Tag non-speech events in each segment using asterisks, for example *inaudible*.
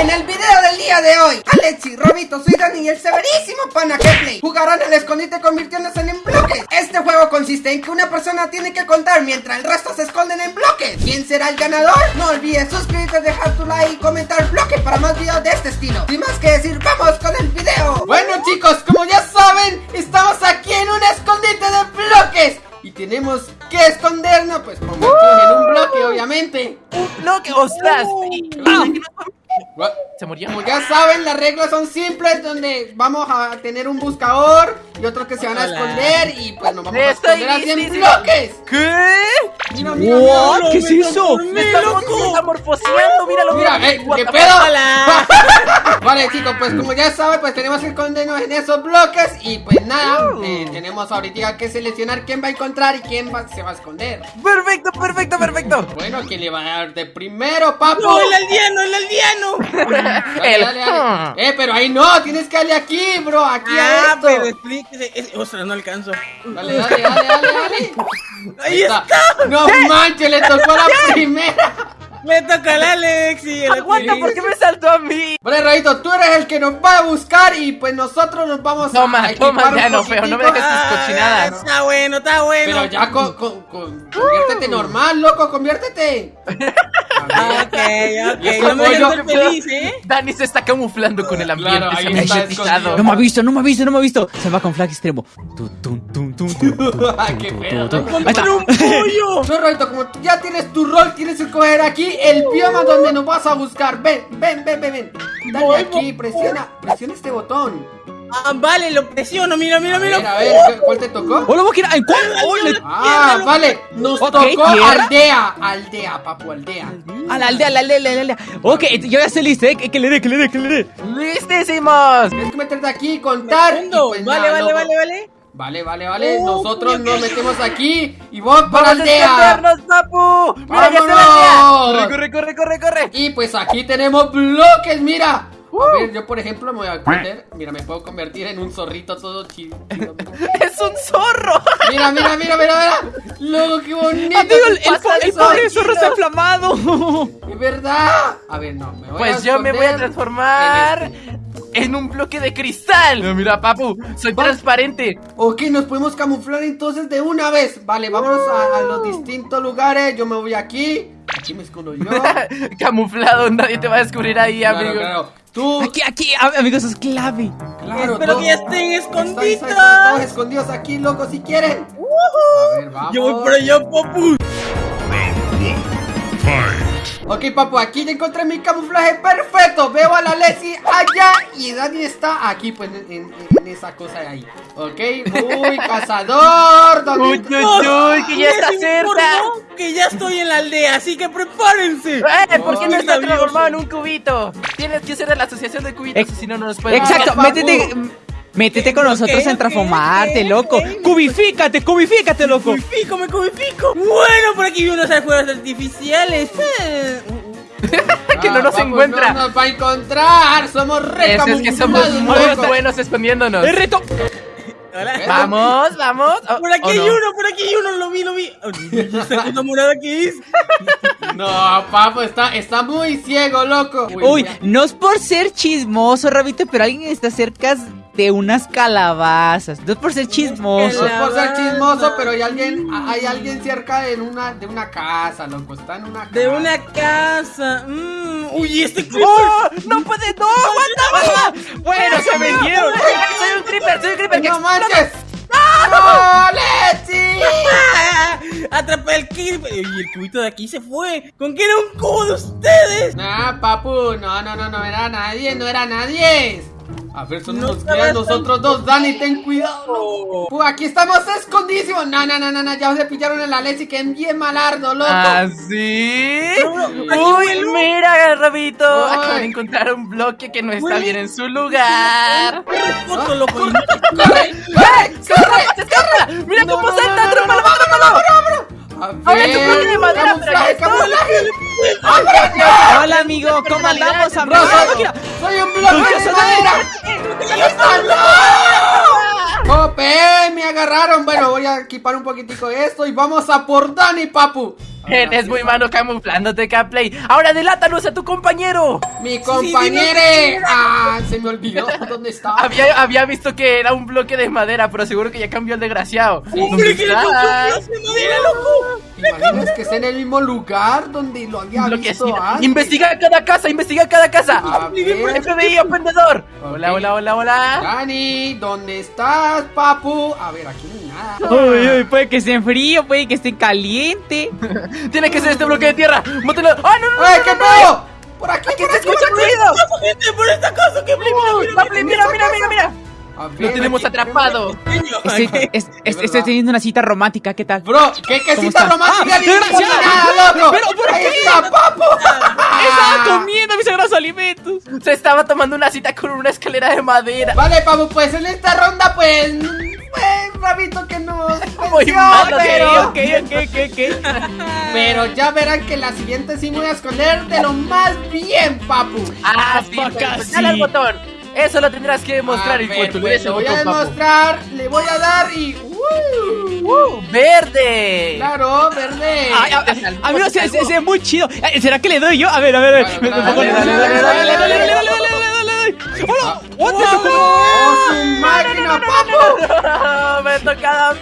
En el video del día de hoy, Alexi, Robito, soy Dani y el severísimo pana Play jugarán al escondite convirtiéndose en bloques. Este juego consiste en que una persona tiene que contar mientras el resto se esconden en bloques. ¿Quién será el ganador? No olvides suscribirte, dejar tu like y comentar bloque para más videos de este estilo. Sin más que decir, vamos con el video. Bueno chicos, como ya saben, estamos aquí en un escondite de bloques. Y tenemos que escondernos, pues como en un bloque, obviamente. Un bloque, Se murió. Como ya saben, las reglas son simples, donde vamos a tener un buscador y otros que se van a esconder y pues nos vamos a esconder así en bloques. ¿Qué? Mira, mira, mira. ¿Qué es eso? Me está, está morfoseando, míralo. Mira, eh, ¿qué pedo? *laughs* vale, chicos, pues como ya saben, pues tenemos que escondernos en esos bloques y pues nada, uh. eh, tenemos ahorita que seleccionar quién va a encontrar y quién se va a esconder. Perfecto, perfecto, perfecto. Bueno, ¿quién le va a dar de primero, papo? No, el aldeano, el aldeano. Eh, pero ahí no, tienes que darle aquí, bro, aquí ah, a esto. pero explíquese. Ostras, no alcanzo. Dale, dale, dale, dale, dale. *laughs* Ahí, está. No *laughs* manches, le tocó a la primera. Me toca al Alex y el Aguanta, ¿por qué me saltó a mí? Vale, Rayito, tú eres el que nos va a buscar y pues nosotros nos vamos toma, a Toma, ya no, feo, no me dejes tus ah, cochinadas Está bueno, está bueno Pero ya, con, con, con conviértete normal, loco, conviértete *laughs* Ok, ok. No me feliz, ¿eh? Dani se está camuflando con el ambiente. Claro, no me ha visto, no me ha visto, no me ha visto. Se va con flag extremo. *laughs* ¡Qué pedo! un *laughs* pollo! No, Roito, como ya tienes tu rol, tienes que coger aquí el bioma donde nos vas a buscar. Ven, ven, ven, ven, ven. Dale aquí, presiona, presiona este botón. Ah, vale, lo presiono, mira, mira, mira. A ver, a ver, ¿cuál te tocó? Hola, ¿en cuál? Ah, vale, nos tocó aldea, aldea, papu, aldea. A la aldea, la aldea, la aldea. Ok, yo ya estoy listo, ¿eh? Que le dé, que le dé, que le dé. ¡Listísimos! Tienes que meterte aquí, contar. Pues vale, vale, vale, vale. Vale, vale, vale. Nosotros nos metemos aquí y vamos para la aldea. papu! ¡Mira, ya se la Corre, corre, corre, corre. Y pues aquí tenemos bloques, mira. A ver, yo por ejemplo me voy a poner. Mira, me puedo convertir en un zorrito todo chido. *laughs* ¡Es un zorro! Mira, mira, mira, mira, mira. Luego, qué bonito. Amigo, el, el, pobre zorro está inflamado. Es verdad. A ver, no, me voy Pues yo me voy a transformar en, un bloque de cristal. mira, papu, soy transparente. Ok, nos podemos camuflar entonces de una vez. Vale, vámonos a los distintos lugares. Yo me voy aquí. Aquí me escondo yo. *laughs* Camuflado, nadie te va a descubrir ahí, amigo. Claro. Tú. Aquí, aquí, amigos, es clave. Claro, Espero que ya estén escondidos. Todos escondidos aquí, loco, si quieren. A ver, vamos. Yo voy por allá, papu. Ok, papu, aquí ya encontré mi camuflaje perfecto. Veo a la Leslie allá y Dani está aquí, pues, en, esa cosa de ahí. Ok, uy, *laughs* cazador. Uy, uy, uy, que ya está cerca. Que ya estoy en la aldea, así que prepárense. Eh, ¿por qué no está transformado en un cubito? Tienes que ser de la asociación de cubitos, si no, no nos pueden. Exacto, métete. Métete con nosotros en transformarte, loco. Cubifícate, cubifícate, loco. Cubifico, me cubifico. Bueno, por aquí vi unos fuegos artificiales. *laughs* que no nos ah, encuentra. No nos va a encontrar. Somos re Es que somos muy buenos escondiéndonos. ¡El reto! Vamos, vamos. por aquí hay uno, por aquí hay uno, lo vi, lo vi. ¿Esta cosa morada qué es? No, papo, está, está muy ciego, loco. Uy, no es por ser chismoso, Rabito, pero alguien está cerca de unas calabazas. No es por ser chismoso. No es por ser chismoso, pero hay alguien, hay alguien cerca de una, de una casa, loco. Está en una casa. De una casa. Mm, uy, este creeper. *laughs* ¡Oh! ¡No puede! ¡No! ¡Aguanta, Bueno, se vendieron. Soy un creeper, soy un creeper. ¡No manches! ¡No, Leti! Atrapé el creeper. Y el cubito de aquí se fue. ¿Con qué era un cubo de ustedes? Nah, papu. No, no, no, no era nadie. No era nadie. A ver, son no nosotros dos. Dani, ten cuidado. Pues aquí estamos escondidísimos. No, no, no, no, Ya se pillaron en la leche que bien malardo, loco. ¿Ah, sí? Uy, mira, Rabito. Acabo de encontrar un bloque que no está bien en su lugar. *laughs* Corre, loco. ¡Corre! ¡Corre! ¡Corre! ¡Mira cómo salta! ¡Atrápalo, atrápalo! Ahora un bloque de madera, pero Hola, amigo, ¿cómo andamos, amigo? ¡Soy un bloque de madera! ¡Jope! Me agarraron. Bueno, voy a equipar un poquitico de esto y vamos a por Dani, papu. Eres muy malo camuflándote, Capley. Ahora delátanos a tu compañero. Mi compañero. Ah, se me olvidó. *laughs* ¿Dónde está? Había, había visto que era un bloque de madera, pero seguro que ya cambió el desgraciado. ¿Dónde ¡Hombre, que le de madera, loco! ¿Te imaginas que está en el mismo lugar donde lo había Lo que visto antes? Investiga cada casa, investiga cada casa. A ver. FBI, aprendedor. Ok. Hola, hola, hola, hola. Dani, ¿dónde estás, papu? A ver, aquí no hay nada. Uy, uy, puede que esté frío, puede que esté caliente. Tiene que ser este bloque de tierra. Mótelo. ¡Ah, no, no! ¡Ay, qué pedo! Por aquí, ¡Aquí por se aquí, escucha por aquí. ruido! ¡Gente, por esta casa! ¡Que mira, mira, mira, mira, mira, ver, Lo tenemos aquí, atrapado. Estoy, es- es- verdad. estoy teniendo una cita romántica, ¿qué tal? Bro, ¿qué, qué ¿Cómo cita está? romántica? Ah, loco! ¿Pero por ¡Ahí qué? está, papu! Estaba comiendo mis sagrados alimentos. Se estaba tomando una cita con una escalera de madera. Vale, papu, pues en esta ronda, pues... Pues, rabito que nos *laughs* Muy malo, pero... *laughs* Pero ya verán que la siguiente sí me voy a esconder de lo más bien, papu. Ah, sí, pues, casi. dale al botón. Eso lo tendrás que demostrar. A y ver, voy a demostrar, le voy a dar y... Uh, ¡Verde! Claro, verde. A, mí no, se, se, se, muy chido. ¿Será que le doy yo? A ver, a ver, a ver. ¡Hola! ¡What the máquina, papo! Ha tocado a mí.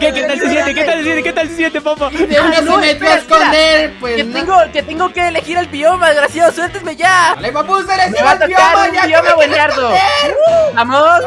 ¿Qué, ¿Qué tal se siente? ¿Qué tal se siente? ¿Qué tal se siente, papá? De una Ah, no, se metió a esconder, pues Que no. tengo, que tengo que elegir el bioma, desgraciado. Suéltenme ya. Dale, papu, se le Me va a el tocar bioma, un ya bioma buenardo. esconder. Vamos.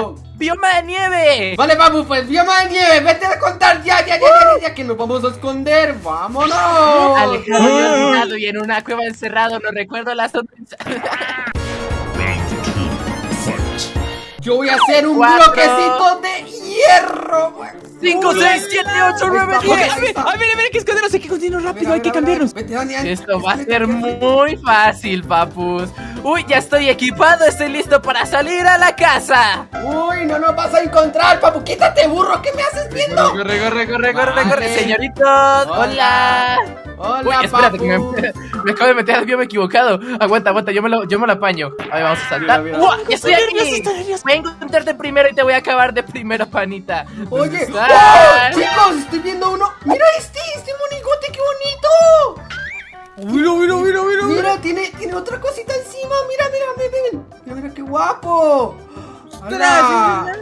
Dale. Bioma de nieve. Vale, papu, pues bioma de nieve, vete a contar ya, ya, ya, ya, ya, que nos vamos a esconder, vámonos. Alejado y olvidado y en una cueva encerrado. No recuerdo la sonrisa. *laughs* Yo voy a hacer un Cuatro. bloquecito de hierro. güey. 5, 6, 7, 8, 9, Ok, 10. a ver, a ver, a ver, que escondernos, hay que escondernos rápido, hay que cambiarnos. Vete, Dani. Esto va a ser muy fácil, papus. Uy, ya estoy equipado, estoy listo para salir a la casa. Uy, no nos vas a encontrar, papu. Quítate, burro. ¿Qué me haces viendo? Corre, corre, corre, corre, Vale. corre, señoritos. Hola. Hola, Uy, espérate, que me, papu. *laughs* me acabo de meter al bioma equivocado. Aguanta, aguanta, yo me lo, yo me lo apaño. Ahí vamos a saltar. Mira, mira. ¡Uah! ¡Estoy aquí! nervioso. Voy a encontrarte primero y te voy a acabar de primero, panita. ¿Dónde Oye, estás? ¡oh! chicos, estoy viendo uno. Mira este, este monigote, qué bonito. Mira, mira, mira, mira, mira. Mira, tiene, tiene otra cosita encima. Mira, mira, ven, ven. Mira, mira, qué guapo. ¡Hala!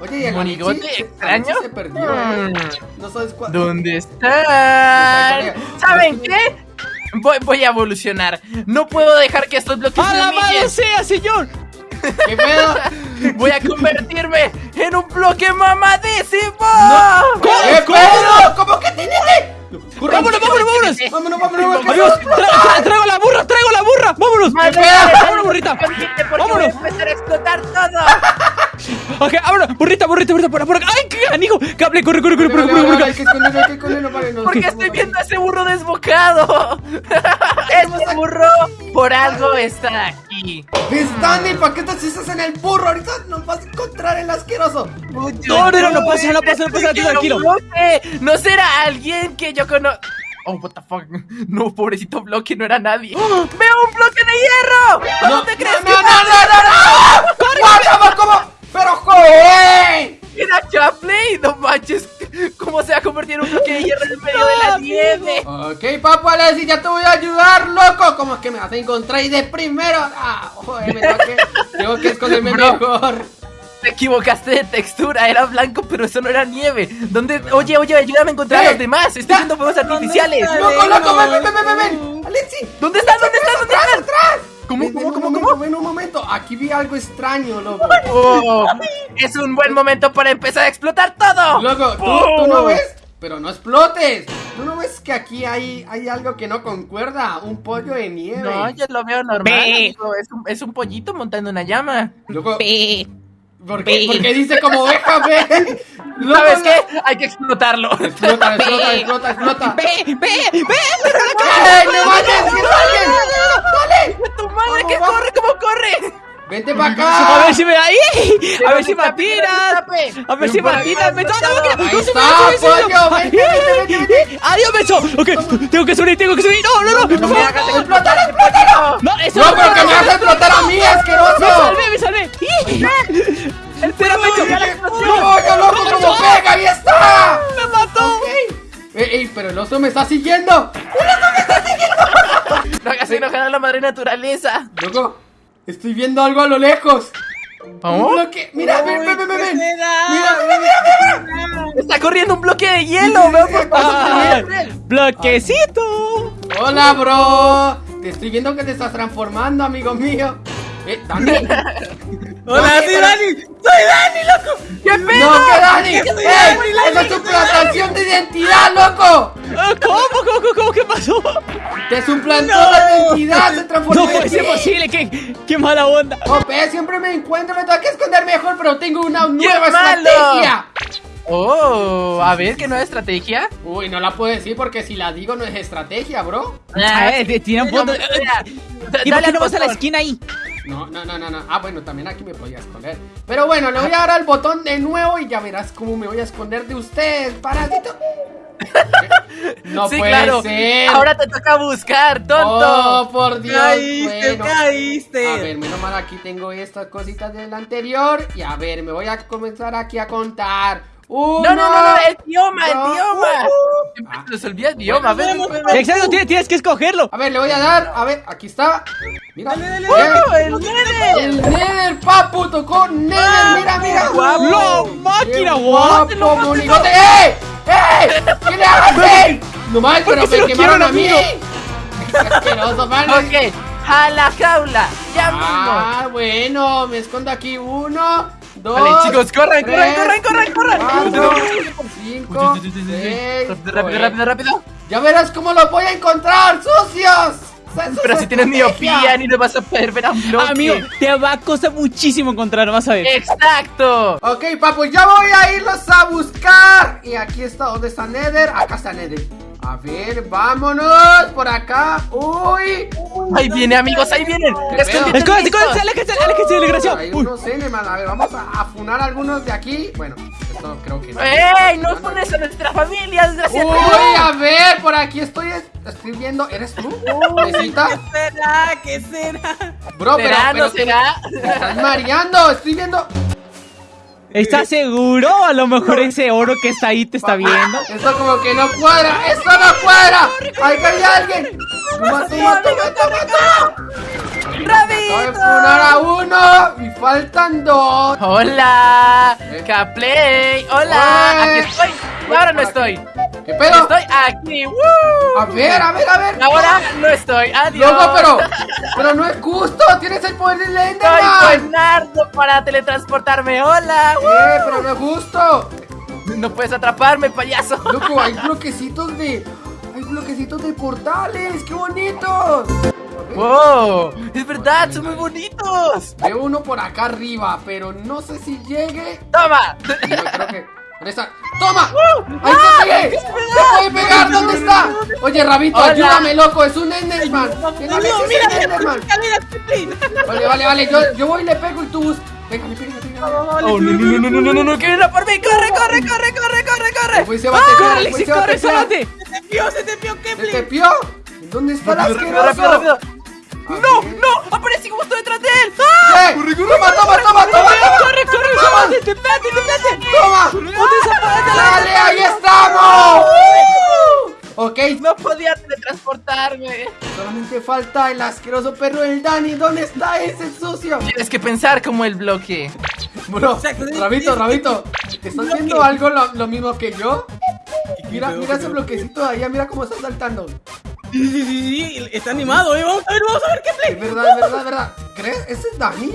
Oye, ¿y el ¿Monigote se- extraño? Se perdió. ¿eh? Mm. No sabes cuál. ¿Dónde están? ¿Saben qué? Voy, voy a evolucionar. No puedo dejar que estos bloques ¡A la humillen. mano sea, señor! ¿Qué pedo? *laughs* Voy a convertirme en un bloque mamadísimo. ¿Qué pedo? ¿Cómo que tiene que? Burro, ¡Vámonos, vámonos, vámonos! Vámonos, vámonos, vámonos. tra- tra- traigo la burra, traigo la burra, vámonos. Madre, Vámonos, burrita. Vámonos. voy a empezar a explotar todo. *laughs* Ok, vámonos, burrita, burrita, burrita, por, por acá. ¡Ay, qué ganijo! Cable, corre, corre, corre, corre, corre, corre. Esconderlo, vale, no. Porque estoy viendo a ese burro desbocado. Este burro por algo está aquí. ¿Ves, Dani? ¿Para qué te haces en el burro? Ahorita nos vas a encontrar el asqueroso. No, no, no, no pasa, no pasa, no pasa, tranquilo. No será alguien que yo conozco. Oh, what the fuck. No, pobrecito bloque, no era nadie. ¡Veo un bloque de hierro! ¿A No, dónde crees no, que no, no, no, no, no. ¡Guárdame, cómo! ¡Pero joder! era Chapley? No manches. ¿Cómo se va a convertir en un bloque de hierro en medio de la nieve? Ok, papu Alessi, ya te voy a ayudar, loco. ¿Cómo es que me vas a encontrar y de primero? Ah, joder, me tengo que, tengo que esconderme Bro. mejor. Te equivocaste de textura, era blanco, pero eso no era nieve. ¿Dónde? Oye, oye, ayúdame a encontrar a los Eh, demás. Estoy viendo fuegos artificiales. Loco, loco, ven, ven, ven, ven, ven. Alessi, ¿Dónde están? ¿Dónde están? ¿Dónde atrás, están? atrás. ¿Cómo, cómo, cómo, momento, cómo? Ven un momento, aquí vi algo extraño, loco. Oh, es un buen momento para empezar a explotar todo. Loco, ¿tú, tú no ves, pero no explotes. ¿Tú no ves que aquí hay, hay algo que no concuerda? Un pollo de nieve. No, yo lo veo normal. Amigo. Es, un, es un pollito montando una llama. Loco, Pe. ¿Por qué, por qué dice como ve? Loco, ¿Sabes no- qué? Hay que explotarlo. Explota, explota, explota, explota. Ve, ve, ve. ¡Ey, no mates! ¡Que alguien! ¡Dale! ¡Tu madre que corre! ¿Cómo corre? ¡Vente para A acá! ver si me ahí. A ver si me escape. A ver si me acá, Me no, no, explotado. no, no se me no. Adiós, beso. Ok, tengo que subir, tengo que subir. No, no, no. No ¡Explótalo, explótalo! No, eso ¡No, pero que me me está siguiendo! *laughs* No hagas enojar a la madre naturaleza. Loco, estoy viendo algo a lo lejos. Un ¿Cómo? bloque. Mira, ven, ven, ven, ven. ven. ¿qué será? Mira, mira, mira, Está corriendo un bloque de hielo. Veo por Ah, bloquecito. Hola, bro. Te estoy viendo que te estás transformando, amigo mío. Eh, *laughs* Dani. Hola, Dani, soy Dani. Soy Dani, loco. ¿Qué No, pedo? que Dani. Es que. Dani, Dani, ¡Esa es tu plantación de identidad, loco! Ah, ¿Cómo? ¿Cómo? ¿Cómo? ¿Cómo? ¿Qué pasó? Te suplantó No. la identidad, se transformó No puede ser posible. ¿Qué, qué mala onda. Ope, siempre me encuentro, me tengo que esconder mejor, pero tengo una nueva malo! estrategia. Oh, a ver, ¿qué nueva estrategia? Uy, no la puedo decir porque si la digo no es estrategia, bro. A ver, tiene un punto. Mira, ¿Y por dale qué al no vas a la esquina ahí? No, no, no, no, no. Ah, bueno, también aquí me podía esconder. Pero bueno, le voy a dar al botón de nuevo y ya verás cómo me voy a esconder de usted, parásito. *laughs* No sí, puede claro. ser. Ahora te toca buscar, tonto. Oh, por Dios. Caíste, bueno. caíste. A ver, menos mal aquí tengo estas cositas del anterior. Y a ver, me voy a comenzar aquí a contar. Uno, no, no, no, no, el bioma, el bioma. uh. Siempre se nos olvida el bioma. Ven, ven, ven. Exacto, tienes, tienes que escogerlo. A ver, le voy a dar. A ver, aquí está. Mira. Dale, dale. ¡Oh, el Nether! El Nether, papu, tocó Nether. Mira, mira. guapo. ¡La Qué máquina, guau! guapo, monigote. ¡Ey! ¡Ey! ¿Qué le haces? No mal, pero se me lo quemaron a mí. asqueroso, vale. Ok, a la jaula, ya mismo. Ah, bueno, me escondo aquí uno, dos. Vale, chicos, corran, corran, tres, corran, corran, corran. cuatro, cinco, seis. Rápido, rápido, rápido, rápido. Ya verás cómo los voy a encontrar, sucios. Pero si tienes miopía ni te vas a poder ver a un bloque. Amigo, te va a costar muchísimo encontrar, vas a ver. Exacto. Ok, papu, ya voy a irlos a buscar. Y aquí está, ¿dónde está Nether? Acá está Nether. A ver, vámonos por acá. Uy. Ahí viene, amigos, ahí vienen. Listos. escóndete, aléjate, aléjate, desgraciado. Hay unos Eneman. A ver, vamos a, a funar algunos de aquí. Bueno, esto creo que no. ¡Ey! ¡No pones a nuestra familia, desgraciado! Uy, a ver, por aquí estoy, estoy viendo. ¿Eres tú? ¿Mesita? ¿Qué será? ¿Qué será? Bro, pero, ¿Será, pero no será? te estás mareando. Estoy viendo. ¿Estás seguro? A lo mejor ese oro que está ahí te está viendo. Esto como que no cuadra. ¡Esto no cuadra! ¡Ahí hay alguien! ¡Toma, toma, toma, toma, ¡Rabito! a uno y faltan dos. ¡Hola! ¡Caplay! ¡Hola! ¡Aquí estoy! Ahora no estoy. ¿Qué pedo? Estoy aquí. ¡Woo! A ver, a ver, a ver. Ahora no estoy. ¡Adiós! Loco, pero, pero no es justo. Tienes el poder de Soy Enderman. Buenardo para teletransportarme. ¡Hola! ¡Woo! Eh, pero no es justo. No puedes atraparme, payaso. Loco, hay bloquecitos de. Hay bloquecitos de portales. ¡Qué bonitos! ¡Wow! ¡Es verdad! ¡Son muy bonitos! Veo uno por acá arriba, pero no sé si llegue. ¡Toma! Yo creo que. ¡Toma! ¡Uh! ¡Ahí ¡Ah! te pegué! ¡No puede pegar! ¿Dónde está? Oye, Rabito, ayúdame, loco, es un Enderman. ¡Dios mío, mira! Vale, vale, vale, yo, yo voy y le pego y tú buscas. Venga, me pega, me pega. Oh, no, no, no, no, no, no, no, que viene por mí. Corre, corre, corre, corre, corre, ah, corre. Pues se corre. Se te pió, se te pió, Kepler. ¿Se te pió? ¿Dónde está el asqueroso? Ah, ¡No! ¡No! ¡Aparecí justo detrás de él! ¡Ah! ¡Toma, toma, toma, toma! ¡Corre, corre! ¡Toma! ¡Te pete, te pete! ¡Toma! No podía teletransportarme. solamente falta el asqueroso perro del Dani. ¿Dónde está ese sucio? Tienes que pensar como el bloque. Bro, Exacto, Rabito, Rabito, *laughs* ¿estás bloque. haciendo algo lo, lo mismo que yo? Mira, mira qué ese bloquecito de allá, mira cómo está saltando. Sí, sí, sí, sí, está animado, eh. Vamos a ver, vamos a ver, Es Kepler. verdad, es verdad, es verdad. ¿Crees? ¿Ese es Dani?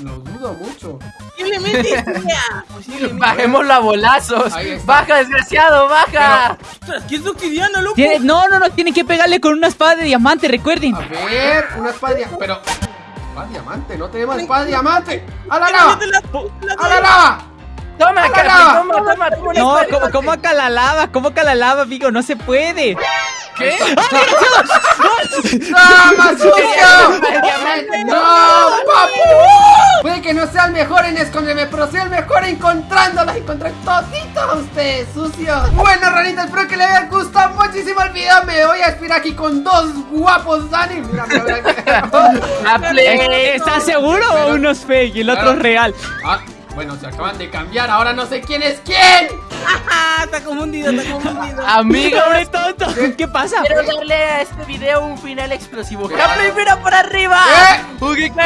No, lo dudo mucho. Posiblemente *laughs* sea. Posiblemente. Bajémoslo a bolazos. Baja, desgraciado, baja. Ostras, ¿qué es obsidiana, loco? Tiene- No, no, no, tiene que pegarle con una espada de diamante, recuerden. A ver, una espada de diamante. Pero. Espada de diamante, no tenemos espada de diamante. ¡A la. Toma, ¡A la Capi, toma, toma, toma No, ¿cómo, cómo acá la lava? ¿Cómo acá la lava, amigo? No se puede. ¿Qué? ¡Toma, sucio! diamante, ¡No, papu! Puede que no sea el mejor en esconderme, pero soy el mejor encontrándolas. Encontré toditos a ustedes, sucios. Bueno, ranitas, espero que les haya gustado muchísimo el video. Me voy a esperar aquí con dos guapos Dani. Mira. *laughs* ¿Estás seguro o uno es fake y el otro es real? Bueno, se acaban de cambiar, ahora no sé quién es quién. Está confundido, está confundido. *laughs* Amigo, ¡Pobre tonto! ¿Qué pasa? quiero darle a este video un final explosivo. ¡Capley, mira por arriba! ¿Qué? ¡Ugi, ¡No,